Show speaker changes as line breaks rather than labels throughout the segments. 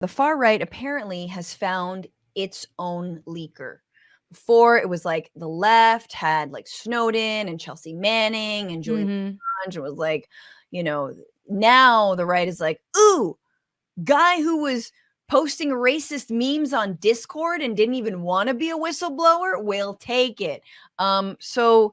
the far right apparently has found its own leaker. Before it was like the left had like Snowden and Chelsea Manning and Julian
Mhm.
Assange. It was like, you know, now the right is like, ooh, guy who was posting racist memes on Discord and didn't even want to be a whistleblower, will take it. Um, so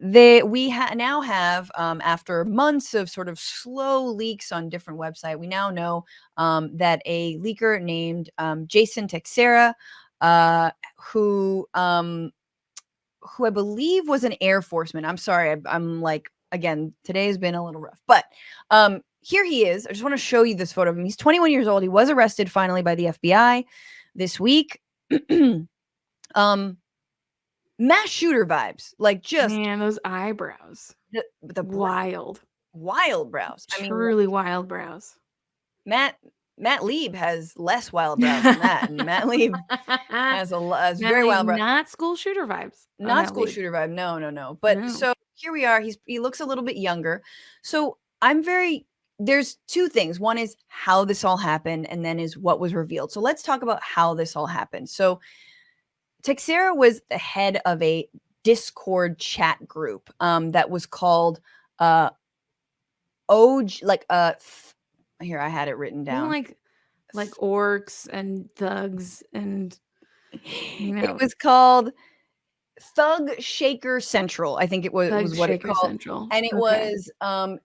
they we ha- now have um, after months of sort of slow leaks on different website we now know um, that a leaker named um, jason Teixeira uh, who um, who i believe was an air forceman. I'm sorry I, i'm like again today has been a little rough but um, here he is. I just want to show you this photo of him. He's 21 years old. He was arrested finally by the fbi this week. Um mass shooter vibes like just
Man, those eyebrows.
the, the
Wild.
wild brows. I mean,
Truly wild brows.
Matt Matt Lieb has less wild brows than that, and Matt Lieb has a has
Not
very wild brows.
Not school shooter vibes.
Not school
lead.
shooter vibe. No, no, no. But
No.
so here we are. He's he looks a little bit younger. So I'm very. There's two things. One is how this all happened, and then is what was revealed. So let's talk about how this all happened. So Teixeira was the head of a Discord chat group um, that was called uh, OG, like uh, here I had it written down.
like like orcs and thugs and you know,
it was called Thug Shaker Central. I think it was,
Thug
was what
Shaker
it called,
Central.
and it
Okay.
was um.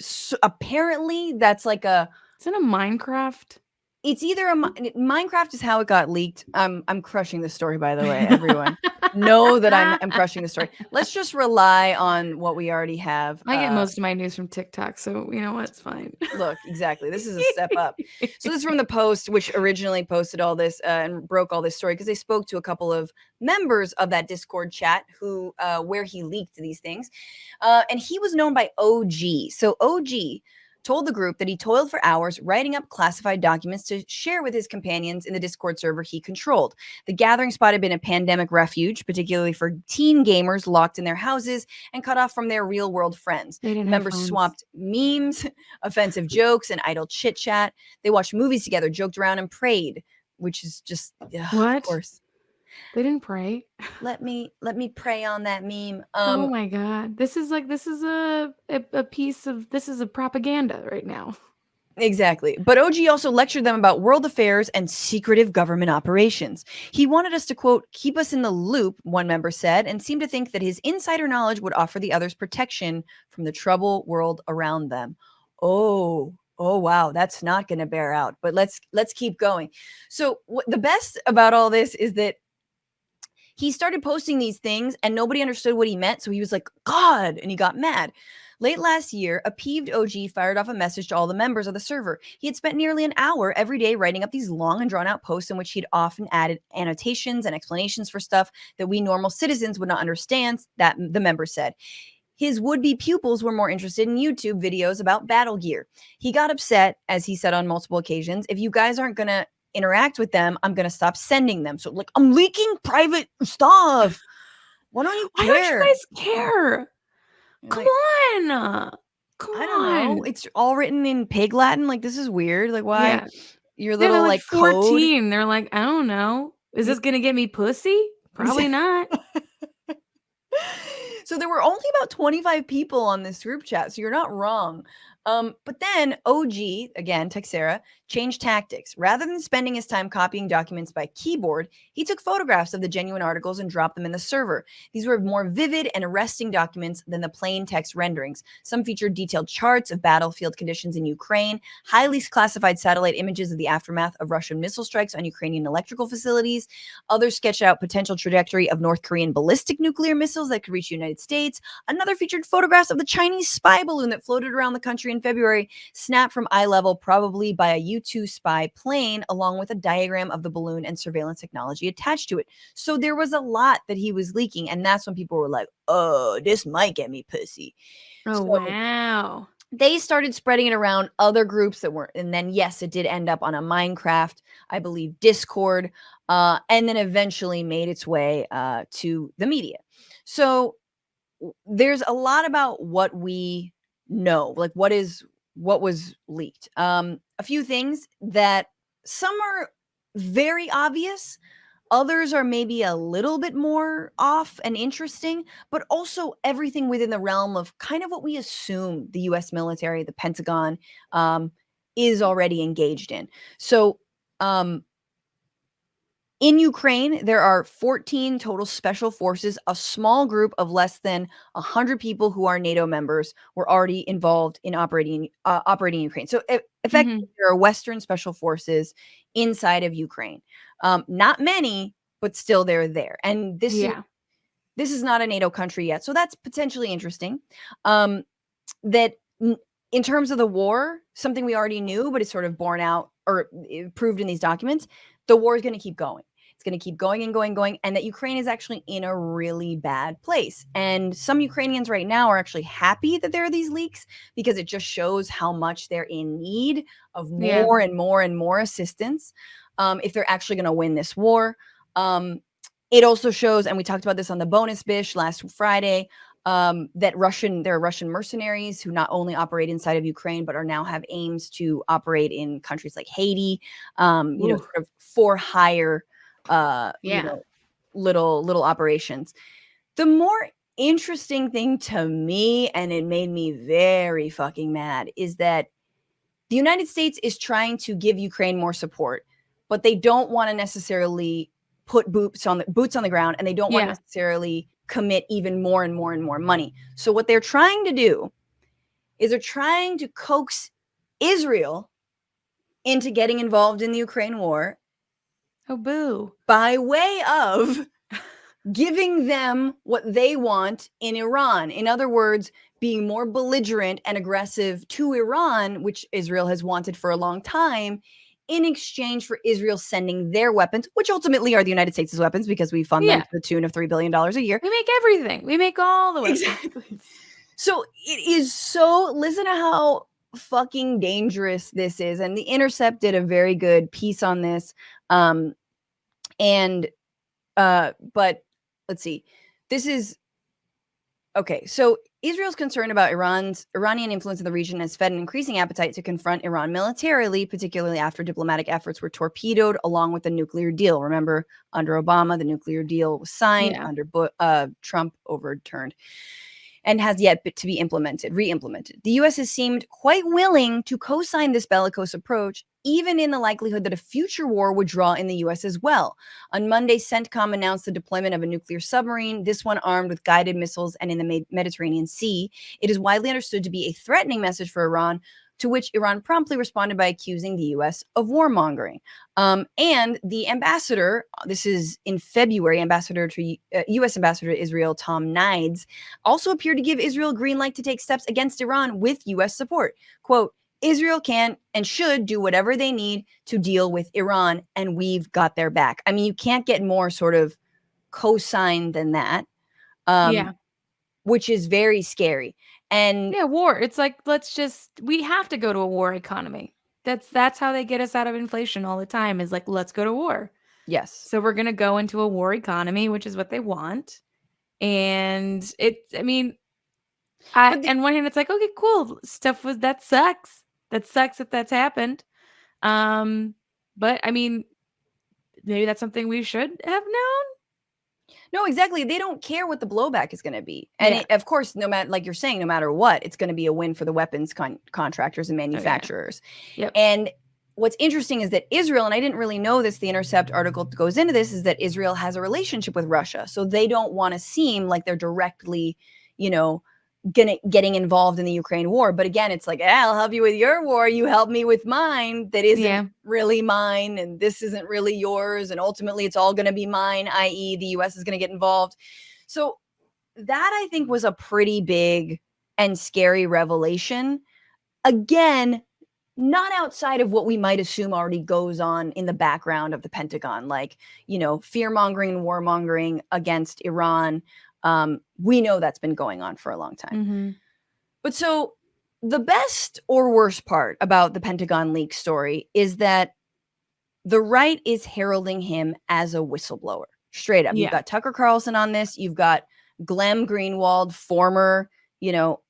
So apparently, that's like a.
It's in a Minecraft.
It's either a Minecraft is how it got leaked. I'm I'm crushing the story by the way, everyone. know that I'm I'm crushing the story. Let's just rely on what we already have.
I get
uh,
most of my news from TikTok, so you know what's fine.
Look, exactly. This is a step up. So this is from the Post, which originally posted all this uh, and broke all this story because they spoke to a couple of members of that Discord chat who uh, where he leaked these things, uh, and he was known by OG. So OG told the group that he toiled for hours writing up classified documents to share with his companions in the Discord server he controlled. The gathering spot had been a pandemic refuge, particularly for teen gamers locked in their houses and cut off from their real world friends.
They didn't have
Members swapped memes, offensive jokes, and idle chit chat. They watched movies together, joked around, and prayed, which is just ugh,
What?
Of course,
They didn't pray.
let me let me pray on that meme.
oh
Um,
my god. This is like this is a, a a piece of this is a propaganda right now.
exactly. But OG also lectured them about world affairs and secretive government operations. He wanted us to quote keep us in the loop. One member said, and seemed to think that his insider knowledge would offer the others protection from the trouble world around them. Oh. Oh wow, that's not going to bear out. But let's let's keep going. So what the best about all this is that he started posting these things and nobody understood what he meant. So he was like, God, and he got mad. Late last year, a peeved OG fired off a message to all the members of the server. He had spent nearly an hour every day writing up these long and drawn out posts in which he'd often added annotations and explanations for stuff that we normal citizens would not understand, that the member said. His would be pupils were more interested in YouTube videos about battle gear. He got upset, as he said on multiple occasions, if you guys aren't going to interact with them, I'm going to stop sending them. So, like, I'm leaking private stuff. Why don't you
Why
care?
don't you guys care?
You're
Come
like,
on. Come
I don't know.
on.
It's all written in pig Latin. Like, this is weird. Like, why?
Yeah.
Your little,
they're
like,
like
code.
They're like, I don't know. Is this gonna get me pussy? Probably not.
so there were only about 25 people on this group chat so you're not wrong um, but then og again Teixeira changed tactics. Rather than spending his time copying documents by keyboard he took photographs of the genuine articles and dropped them in the server. These were more vivid and arresting documents than the plain text renderings. Some featured detailed charts of battlefield conditions in ukraine highly classified satellite images of the aftermath of russian missile strikes on ukrainian electrical facilities. Others sketched out potential trajectory of North Korean ballistic nuclear missiles that could reach the United States. Another featured photographs of the Chinese spy balloon that floated around the country in February, snapped from eye level, probably by a U 2 spy plane, along with a diagram of the balloon and surveillance technology attached to it. So there was a lot that he was leaking. And that's when people were like, oh, this might get me pussy.
Oh
So-
wow.
They started spreading it around other groups that weren't. And then, yes, it did end up on a Minecraft, I believe, Discord, uh, and then eventually made its way uh, to the media. So there's a lot about what we know, like what is what was leaked. Um, a few things that some are very obvious, others are maybe a little bit more off and interesting, but also everything within the realm of kind of what we assume the US military, the Pentagon, um, is already engaged in. So, um, in Ukraine, there are 14 total special forces. A small group of less than 100 people who are NATO members were already involved in operating uh, operating Ukraine. So effectively,
Mhm.
there are Western special forces inside of Ukraine. Um, not many, but still they're there. And this is
Yeah.
this is not a NATO country yet, so that's potentially interesting. Um, that in terms of the war, something we already knew, but it's sort of borne out or eh, proved in these documents, the war is going to keep going. It's going to keep going and going, going, and that Ukraine is actually in a really bad place. And some Ukrainians right now are actually happy that there are these leaks because it just shows how much they're in need of
Yeah.
more and more and more assistance um, if they're actually going to win this war. Um, it also shows, and we talked about this on the bonus bish last Friday, um, that Russian there are Russian mercenaries who not only operate inside of Ukraine but are now have aims to operate in countries like Haiti, um, you know, sort of for hire, uh, you
Yeah.
know, little little operations. The more interesting thing to me, and it made me very fucking mad, is that the United States is trying to give Ukraine more support, but they don't want to necessarily put boots on the boots on the ground and they don't want to necessarily commit even more and more and more money. So what they're trying to do is they're trying to coax Israel into getting involved in the Ukraine war
Oh boo.
by way of giving them what they want in Iran. In other words, being more belligerent and aggressive to Iran, which Israel has wanted for a long time, in exchange for Israel sending their weapons, which ultimately are the United States' weapons because we fund them
Yeah.
to the tune of $3 billion a year.
We make everything. We make all the weapons.
Exactly. So it is so listen to how fucking dangerous this is. And the Intercept did a very good piece on this. Um and uh but let's see. This is okay. So Israel's concern about Iran's Iranian influence in the region has fed an increasing appetite to confront Iran militarily, particularly after diplomatic efforts were torpedoed along with the nuclear deal. Remember, under Obama, the nuclear deal was signed.
Yeah.
Under uh, Trump, overturned and has yet to be implemented, re-implemented. The U.S. has seemed quite willing to co-sign this bellicose approach, even in the likelihood that a future war would draw in the U.S. as well. On Monday, CENTCOM announced the deployment of a nuclear submarine, this one armed with guided missiles and in the Mediterranean Sea. It is widely understood to be a threatening message for Iran, to which Iran promptly responded by accusing the U.S. of warmongering. Um, and the ambassador, this is in February, ambassador to uh, U.S. ambassador to Israel, Tom Nides, also appeared to give Israel green light to take steps against Iran with U.S. support. Quote, Israel can and should do whatever they need to deal with Iran, and we've got their back. I mean, you can't get more sort of co-signed than that. Um,
yeah.
Which is very scary. And
Yeah, war. It's like let's just we have to go to a war economy. That's that's how they get us out of inflation all the time is like let's go to war.
yes,
So we're going to go into a war economy, which is what they want. And it I mean I
But the-
on one hand it's like okay, cool. Stuff was that sucks. That sucks that that's happened. Um but I mean maybe that's something we should have known.
No, exactly. They don't care what the blowback is going to be. And
Yeah.
it, of course, no matter, like you're saying, no matter what, it's going to be a win for the weapons con- contractors and oh, manufacturers.
Yep.
And what's interesting is that Israel, and I didn't really know this, the Intercept article goes into this, is that Israel has a relationship with Russia. So they don't want to seem like they're directly, you know, gonna, getting involved in the Ukraine war. But again, it's like, "Ah, I'll help you with your war. You help me with mine. That isn't
Yeah.
really mine. And this isn't really yours. And ultimately, it's all going to be mine, i.e., the US is going to get involved. So that I think was a pretty big and scary revelation. Again, not outside of what we might assume already goes on in the background of the Pentagon, like, you know, fear mongering and warmongering against Iran. Um, we know that's been going on for a long time.
Mhm.
But so the best or worst part about the Pentagon leak story is that the right is heralding him as a whistleblower. Straight up.
Yeah.
You've got Tucker Carlson on this. You've got Glenn Greenwald, former, you know,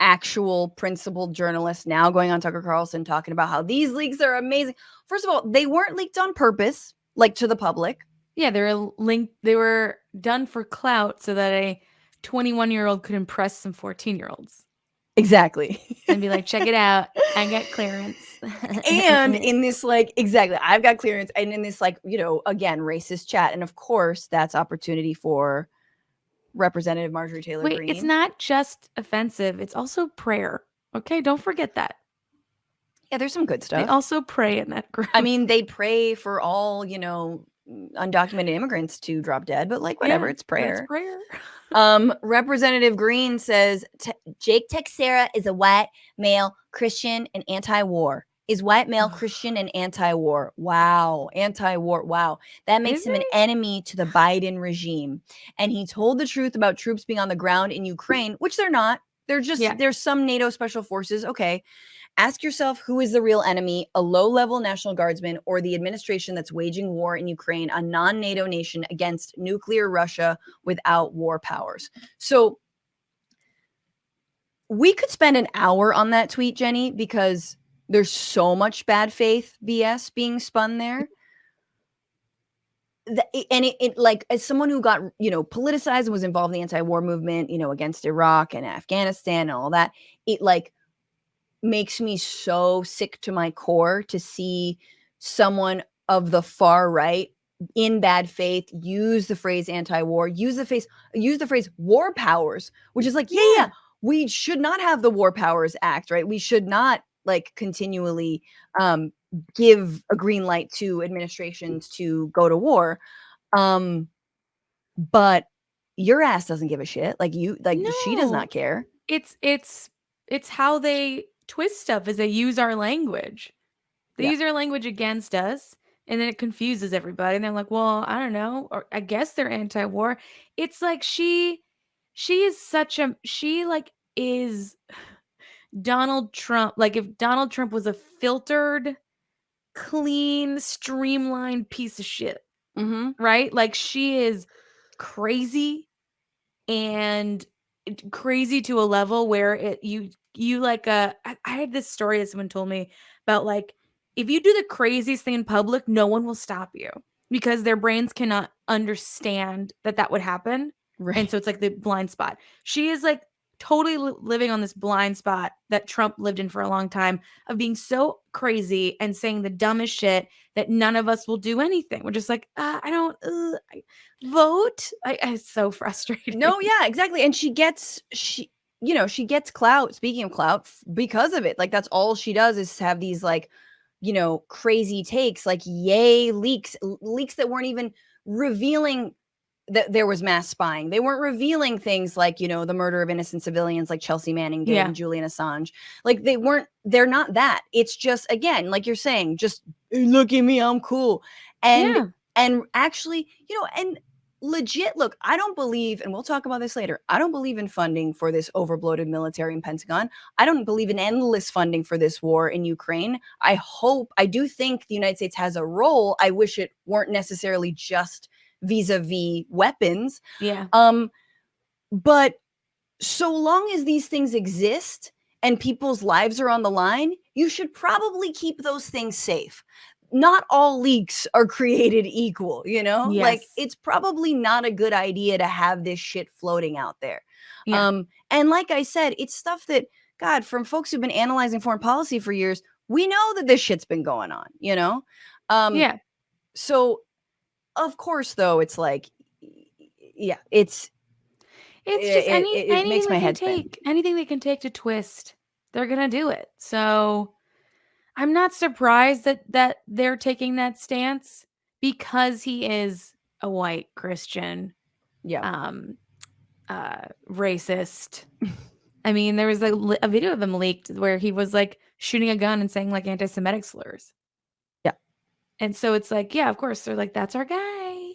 actual principled journalist now going on Tucker Carlson talking about how these leaks are amazing. First of all, they weren't leaked on purpose, like to the public.
Yeah, they were linked. They were done for clout so that a 21 year old could impress some 14 year olds
Exactly.
and be like, check it out. I got clearance.
and in this like exactly i've got clearance and in this like you know again racist chat and of course that's opportunity for representative marjorie taylor
Wait,
Greene.
it's not just offensive, it's also prayer. Okay, don't forget that.
yeah there's some good stuff.
They also pray in that group.
i mean they pray for all you know undocumented immigrants to drop dead but like whatever
Yeah,
it's prayer.
prayer.
um representative Greene says "Te- jake Teixeira is a white male christian and anti-war. Is white male christian and anti-war? Wow anti-war wow. That makes
Is
him an enemy to the biden regime. And he told the truth about troops being on the ground in ukraine which they're not they're just
Yeah.
there's some nato special forces okay. Ask yourself who is the real enemy a low-level national guardsman or the administration that's waging war in ukraine a non-nato nation against nuclear russia without war powers? So we could spend an hour on that tweet jenny because there's so much bad faith bs being spun there the, and it, it like as someone who got you know politicized and was involved in the anti-war movement you know against iraq and afghanistan and all that it like makes me so sick to my core to see someone of the far right in bad faith use the phrase anti-war use the phrase use the phrase war powers which is like yeah, yeah
Yeah.
we should not have the war powers act right we should not like continually um give a green light to administrations to go to war um but your ass doesn't give a shit like you like she does not care
It's it's it's how they twist stuff is they use our language. They
Yeah.
use our language against us and then it confuses everybody and they're like, "Well, I don't know, or I guess they're anti-war." It's like she she is such a she like is Donald Trump. Like if Donald Trump was a filtered, clean, streamlined piece of shit,
mm-hmm.
right? Like she is crazy and crazy to a level where it you you like uh I, I had this story that someone told me about like if you do the craziest thing in public, no one will stop you because their brains cannot understand that that would happen.
right
And so it's like the blind spot. She is like totally li- living on this blind spot that Trump lived in for a long time of being so crazy and saying the dumbest shit that none of us will do anything. We're just like, uh, I don't uh, I, vote. I, I- it's so frustrating.
No, yeah, exactly. And she gets she you know, she gets clout, speaking of clout, because of it. Like that's all she does is have these like, you know, crazy takes like yay leaks, leaks that weren't even revealing that there was mass spying. They weren't revealing things like, you know, the murder of innocent civilians like Chelsea Manning did
Yeah.
and Julian Assange. Like they weren't they're not that. It's just again, like you're saying, just "Hey, look at me, I'm cool. And
yeah.
and actually you know and legit look i don't believe and we'll talk about this later i don't believe in funding for this overbloated military in pentagon i don't believe in endless funding for this war in ukraine i hope i do think the united states has a role i wish it weren't necessarily just vis-a-vis weapons
Yeah.
um but so long as these things exist and people's lives are on the line you should probably keep those things safe not all leaks are created equal you know like it's probably not a good idea to have this shit floating out there
Yeah.
um and like i said it's stuff that god from folks who've been analyzing foreign policy for years we know that this shit's been going on you know um
yeah.
so of course though it's like yeah it's
It's
it-
just any
it- it
anything they
my
can
head spin.
take, anything they can take to twist, they're gonna do it. So I'm not surprised that that they're taking that stance because he is a white Christian,
yeah
um, uh, racist. I mean, there was a, a video of him leaked where he was like shooting a gun and saying like anti-Semitic slurs. And so it's like, yeah, of course, they're like, that's our guy.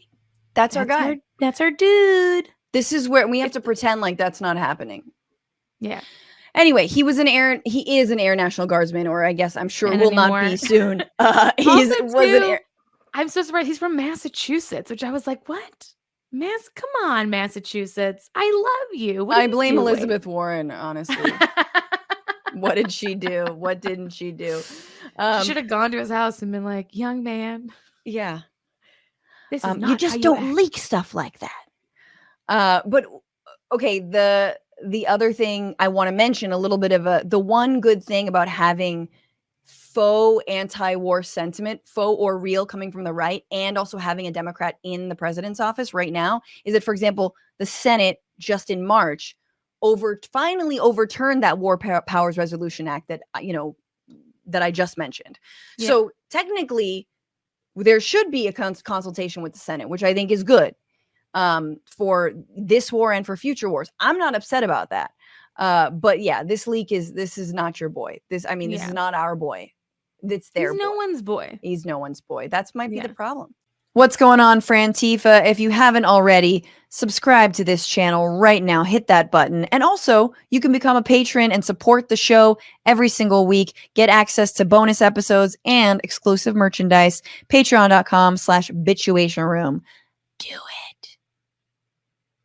that's our guy
that's our dude.
this is where we have to pretend like that's not happening
Yeah.
Anyway, he was an air. He is an Air National Guardsman, or I guess I'm sure
And
will not be soon. Uh, he's
Also,
was an air.
I'm so surprised he's from Massachusetts, which I was like, what? Mass, come on, Massachusetts. I love you. What
I blame
doing?
Elizabeth Warren, honestly. what did she do? What didn't she do? Um,
Should have gone to his house and been like, "Young man,
yeah.
this is
Um, you just don't
act."
leak stuff like that. Uh, but okay, the the other thing I want to mention a little bit of a the one good thing about having faux anti-war sentiment, faux or real coming from the right, and also having a Democrat in the president's office right now is that, for example, the Senate just in March over finally overturned that War Powers Resolution Act that uh, you know that I just mentioned.
Yeah.
So technically, there should be a cons- consultation with the Senate, which I think is good um, for this war and for future wars. I'm not upset about that. Uh, but yeah, this leak is this is not your boy. This I mean, this
Yeah.
is not our boy. It's
He's
their
no one's boy.
He's no one's boy. That's might be
Yeah.
the problem. What's going on, Frantifa? If you haven't already, subscribe to this channel right now. Hit that button. And also, you can become a patron and support the show every single week. Get access to bonus episodes and exclusive merchandise. Patreon.com slash bitchuation room. Do it.